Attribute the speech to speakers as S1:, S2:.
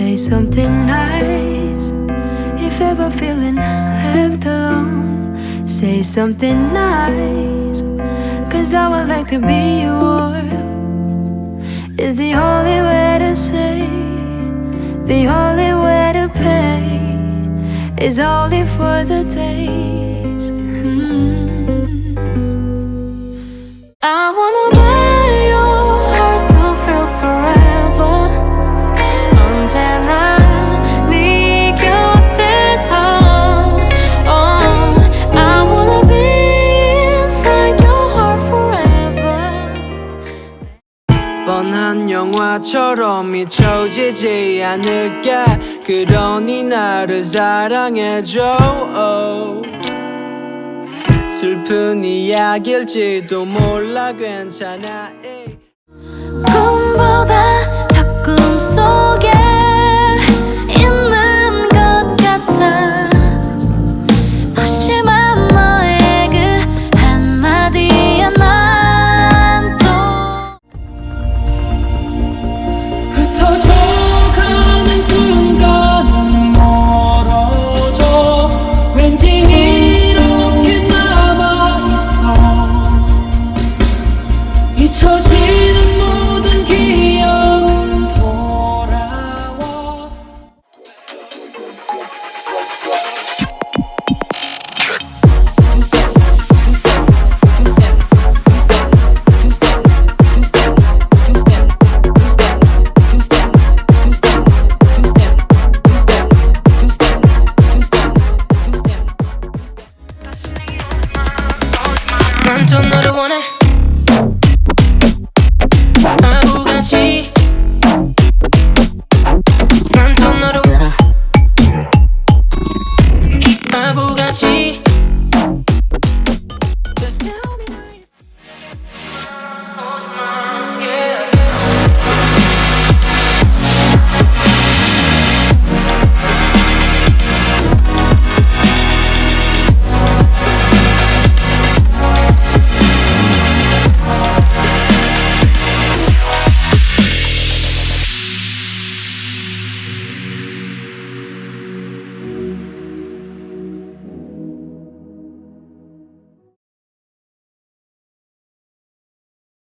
S1: Say something nice if ever feeling left alone. Say something nice, cause I would like to be yours. Is the only way to say, the only way to pay, is only for the
S2: day. 영화처럼 미쳐지지 않을게. 그러니 나를 사랑해줘. 슬픈 이야기일지도 몰라. 괜찮아